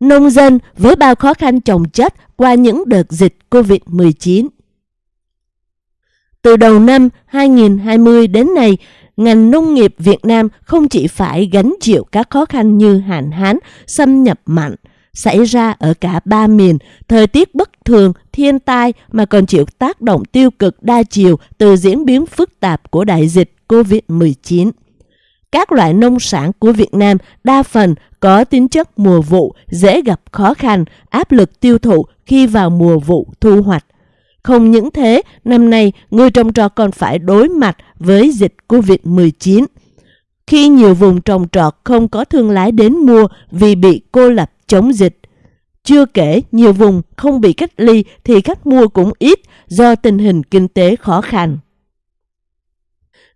Nông dân với bao khó khăn trồng chất qua những đợt dịch COVID-19. Từ đầu năm 2020 đến nay, ngành nông nghiệp Việt Nam không chỉ phải gánh chịu các khó khăn như hạn hán, xâm nhập mặn, xảy ra ở cả ba miền, thời tiết bất thường, thiên tai mà còn chịu tác động tiêu cực đa chiều từ diễn biến phức tạp của đại dịch COVID-19. Các loại nông sản của Việt Nam đa phần có tính chất mùa vụ, dễ gặp khó khăn, áp lực tiêu thụ khi vào mùa vụ thu hoạch. Không những thế, năm nay người trồng trọt còn phải đối mặt với dịch COVID-19. Khi nhiều vùng trồng trọt không có thương lái đến mua vì bị cô lập chống dịch. Chưa kể nhiều vùng không bị cách ly thì khách mua cũng ít do tình hình kinh tế khó khăn.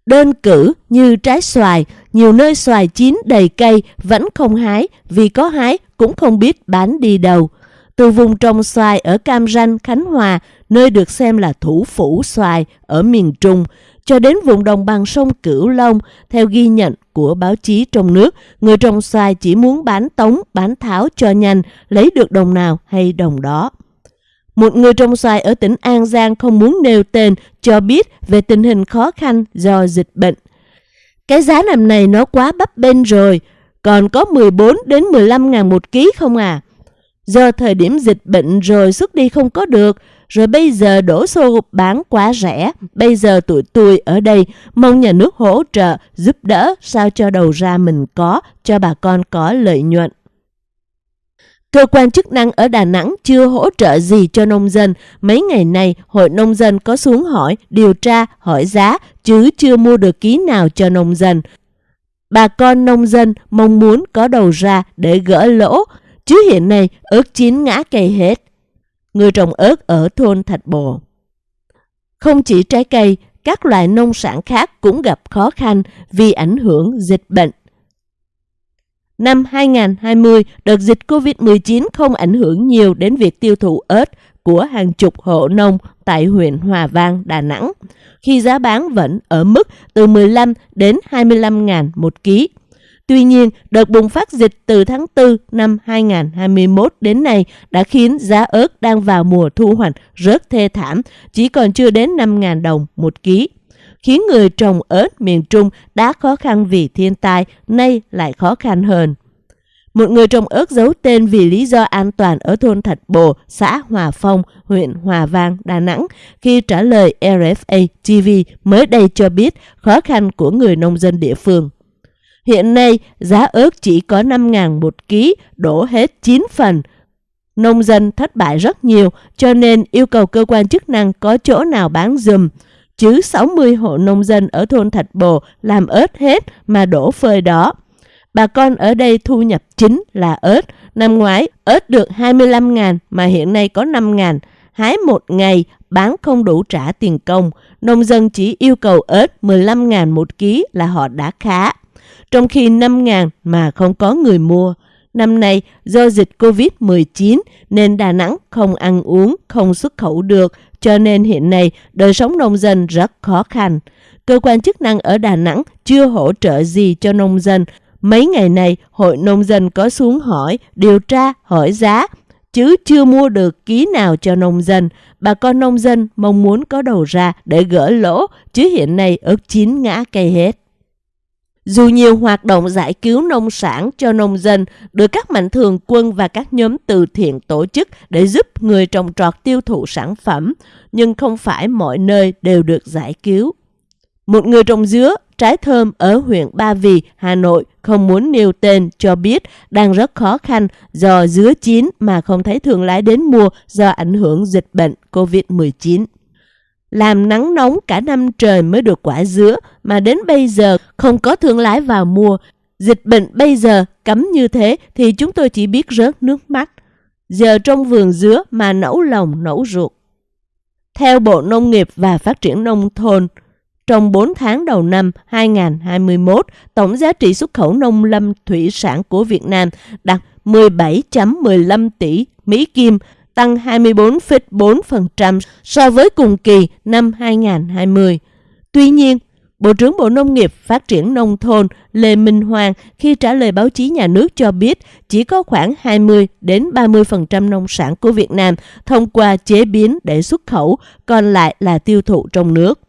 Đơn cử như trái xoài, nhiều nơi xoài chín đầy cây vẫn không hái vì có hái cũng không biết bán đi đâu. Từ vùng trồng xoài ở Cam Ranh, Khánh Hòa, nơi được xem là thủ phủ xoài ở miền Trung, cho đến vùng đồng bằng sông Cửu Long, theo ghi nhận của báo chí trong nước, người trồng xoài chỉ muốn bán tống, bán tháo cho nhanh, lấy được đồng nào hay đồng đó. Một người trồng xoài ở tỉnh An Giang không muốn nêu tên cho biết về tình hình khó khăn do dịch bệnh. Cái giá năm này nó quá bấp bênh rồi, còn có 14 đến 15 ngàn một ký không à? Do thời điểm dịch bệnh rồi xuất đi không có được, rồi bây giờ đổ xô bán quá rẻ. Bây giờ tụi tôi ở đây mong nhà nước hỗ trợ, giúp đỡ sao cho đầu ra mình có, cho bà con có lợi nhuận. Cơ quan chức năng ở Đà Nẵng chưa hỗ trợ gì cho nông dân. Mấy ngày nay, Hội Nông dân có xuống hỏi, điều tra, hỏi giá, chứ chưa mua được ký nào cho nông dân. Bà con nông dân mong muốn có đầu ra để gỡ lỗ, chứ hiện nay ớt chín ngã cây hết. Người trồng ớt ở thôn Thạch Bồ. Không chỉ trái cây, các loại nông sản khác cũng gặp khó khăn vì ảnh hưởng dịch bệnh. Năm 2020, đợt dịch COVID-19 không ảnh hưởng nhiều đến việc tiêu thụ ớt của hàng chục hộ nông tại huyện Hòa Vang, Đà Nẵng, khi giá bán vẫn ở mức từ 15 đến 25 ngàn một ký. Tuy nhiên, đợt bùng phát dịch từ tháng 4 năm 2021 đến nay đã khiến giá ớt đang vào mùa thu hoạch rớt thê thảm, chỉ còn chưa đến 5.000 đồng một ký khiến người trồng ớt miền Trung đã khó khăn vì thiên tai, nay lại khó khăn hơn. Một người trồng ớt giấu tên vì lý do an toàn ở thôn Thạch Bồ, xã Hòa Phong, huyện Hòa Vang, Đà Nẵng, khi trả lời RFA TV mới đây cho biết khó khăn của người nông dân địa phương. Hiện nay, giá ớt chỉ có 5.000 một ký, đổ hết 9 phần. Nông dân thất bại rất nhiều, cho nên yêu cầu cơ quan chức năng có chỗ nào bán dùm chứ 60 hộ nông dân ở thôn Thạch Bồ làm ớt hết mà đổ phơi đó. Bà con ở đây thu nhập chính là ớt. Năm ngoái ớt được 25 ngàn mà hiện nay có 5 ngàn. Hái một ngày bán không đủ trả tiền công. Nông dân chỉ yêu cầu ớt 15 ngàn một ký là họ đã khá. Trong khi 5 ngàn mà không có người mua. Năm nay, do dịch Covid-19 nên Đà Nẵng không ăn uống, không xuất khẩu được, cho nên hiện nay đời sống nông dân rất khó khăn. Cơ quan chức năng ở Đà Nẵng chưa hỗ trợ gì cho nông dân. Mấy ngày này, Hội Nông dân có xuống hỏi, điều tra, hỏi giá, chứ chưa mua được ký nào cho nông dân. Bà con nông dân mong muốn có đầu ra để gỡ lỗ, chứ hiện nay ớt chín ngã cây hết. Dù nhiều hoạt động giải cứu nông sản cho nông dân được các mạnh thường quân và các nhóm từ thiện tổ chức để giúp người trồng trọt tiêu thụ sản phẩm, nhưng không phải mọi nơi đều được giải cứu. Một người trồng dứa, trái thơm ở huyện Ba Vì, Hà Nội không muốn nêu tên cho biết đang rất khó khăn do dứa chín mà không thấy thương lái đến mua do ảnh hưởng dịch bệnh COVID-19 làm nắng nóng cả năm trời mới được quả dứa mà đến bây giờ không có thương lái vào mua. Dịch bệnh bây giờ cấm như thế thì chúng tôi chỉ biết rớt nước mắt. Giờ trong vườn dứa mà nẫu lòng nẫu ruột. Theo Bộ Nông nghiệp và Phát triển Nông thôn, trong 4 tháng đầu năm 2021, tổng giá trị xuất khẩu nông lâm thủy sản của Việt Nam đạt 17.15 tỷ Mỹ Kim, tăng 24,4% so với cùng kỳ năm 2020. Tuy nhiên, Bộ trưởng Bộ Nông nghiệp Phát triển Nông thôn Lê Minh Hoàng khi trả lời báo chí nhà nước cho biết chỉ có khoảng 20 đến 30% nông sản của Việt Nam thông qua chế biến để xuất khẩu, còn lại là tiêu thụ trong nước.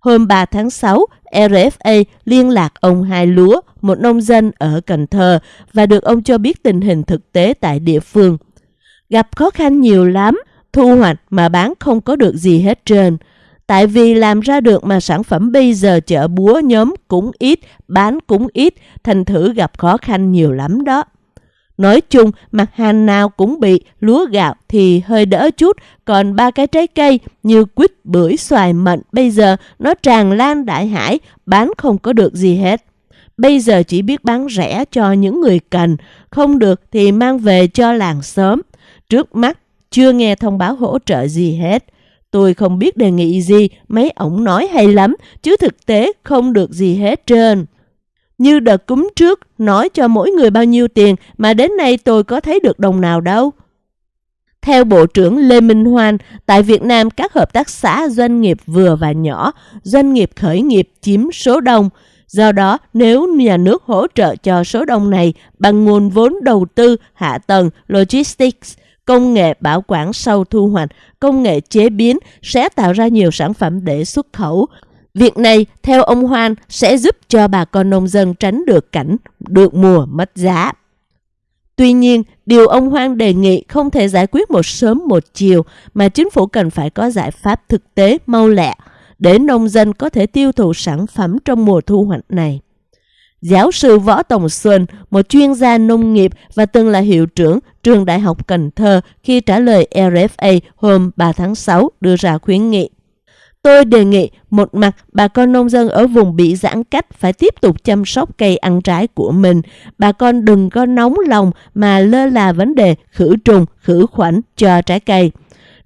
Hôm 3 tháng 6, RFA liên lạc ông Hai Lúa, một nông dân ở Cần Thơ, và được ông cho biết tình hình thực tế tại địa phương. Gặp khó khăn nhiều lắm, thu hoạch mà bán không có được gì hết trơn. Tại vì làm ra được mà sản phẩm bây giờ chợ búa nhóm cũng ít, bán cũng ít, thành thử gặp khó khăn nhiều lắm đó. Nói chung, mặt hàng nào cũng bị, lúa gạo thì hơi đỡ chút, còn ba cái trái cây như quýt, bưởi, xoài, mận bây giờ nó tràn lan đại hải, bán không có được gì hết. Bây giờ chỉ biết bán rẻ cho những người cần, không được thì mang về cho làng sớm. Trước mắt, chưa nghe thông báo hỗ trợ gì hết. Tôi không biết đề nghị gì, mấy ổng nói hay lắm, chứ thực tế không được gì hết trơn. Như đợt cúng trước, nói cho mỗi người bao nhiêu tiền mà đến nay tôi có thấy được đồng nào đâu. Theo Bộ trưởng Lê Minh Hoan, tại Việt Nam các hợp tác xã doanh nghiệp vừa và nhỏ, doanh nghiệp khởi nghiệp chiếm số đông. Do đó, nếu nhà nước hỗ trợ cho số đông này bằng nguồn vốn đầu tư, hạ tầng, logistics, công nghệ bảo quản sau thu hoạch, công nghệ chế biến sẽ tạo ra nhiều sản phẩm để xuất khẩu. Việc này, theo ông Hoan, sẽ giúp cho bà con nông dân tránh được cảnh được mùa mất giá. Tuy nhiên, điều ông Hoan đề nghị không thể giải quyết một sớm một chiều mà chính phủ cần phải có giải pháp thực tế mau lẹ để nông dân có thể tiêu thụ sản phẩm trong mùa thu hoạch này. Giáo sư Võ Tòng Xuân, một chuyên gia nông nghiệp và từng là hiệu trưởng trường Đại học Cần Thơ khi trả lời RFA hôm 3 tháng 6 đưa ra khuyến nghị. Tôi đề nghị một mặt bà con nông dân ở vùng bị giãn cách phải tiếp tục chăm sóc cây ăn trái của mình. Bà con đừng có nóng lòng mà lơ là vấn đề khử trùng, khử khuẩn cho trái cây.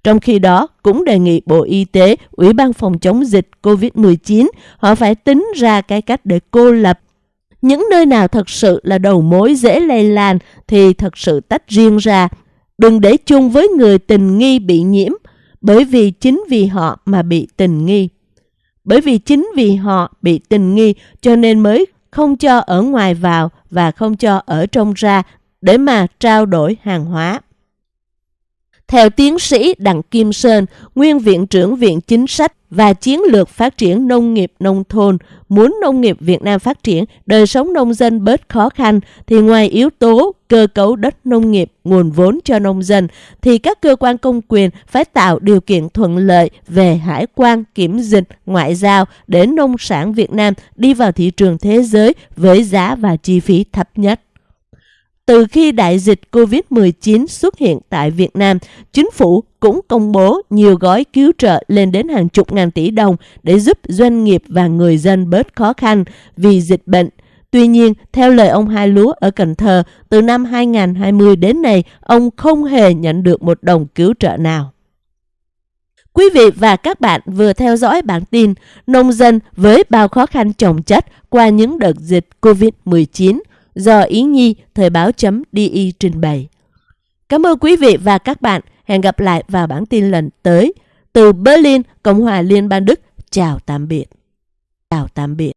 Trong khi đó, cũng đề nghị Bộ Y tế, Ủy ban phòng chống dịch COVID-19, họ phải tính ra cái cách để cô lập những nơi nào thật sự là đầu mối dễ lây lan thì thật sự tách riêng ra. Đừng để chung với người tình nghi bị nhiễm, bởi vì chính vì họ mà bị tình nghi. Bởi vì chính vì họ bị tình nghi cho nên mới không cho ở ngoài vào và không cho ở trong ra để mà trao đổi hàng hóa. Theo tiến sĩ Đặng Kim Sơn, nguyên viện trưởng Viện Chính sách và Chiến lược Phát triển Nông nghiệp Nông thôn, muốn nông nghiệp Việt Nam phát triển, đời sống nông dân bớt khó khăn, thì ngoài yếu tố cơ cấu đất nông nghiệp, nguồn vốn cho nông dân, thì các cơ quan công quyền phải tạo điều kiện thuận lợi về hải quan, kiểm dịch, ngoại giao để nông sản Việt Nam đi vào thị trường thế giới với giá và chi phí thấp nhất. Từ khi đại dịch COVID-19 xuất hiện tại Việt Nam, chính phủ cũng công bố nhiều gói cứu trợ lên đến hàng chục ngàn tỷ đồng để giúp doanh nghiệp và người dân bớt khó khăn vì dịch bệnh. Tuy nhiên, theo lời ông Hai Lúa ở Cần Thơ, từ năm 2020 đến nay, ông không hề nhận được một đồng cứu trợ nào. Quý vị và các bạn vừa theo dõi bản tin Nông dân với bao khó khăn trồng chất qua những đợt dịch COVID-19 do Ý Nhi Thời báo.di trình bày. Cảm ơn quý vị và các bạn. Hẹn gặp lại vào bản tin lần tới. Từ Berlin, Cộng hòa Liên bang Đức. Chào tạm biệt. Chào tạm biệt.